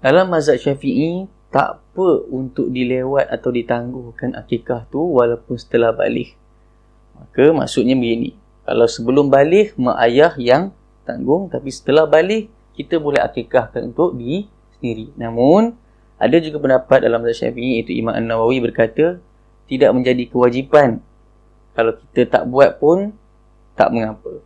Dalam mazhab syafi'i, tak apa untuk dilewat atau ditangguhkan akikah tu walaupun setelah balik. Maka maksudnya begini. Kalau sebelum balik, mak ayah yang tanggung. Tapi setelah balik, kita boleh akikahkan untuk di sendiri. Namun, ada juga pendapat dalam mazhab syafi'i iaitu Imam An-Nawawi berkata, tidak menjadi kewajipan. Kalau kita tak buat pun, tak mengapa.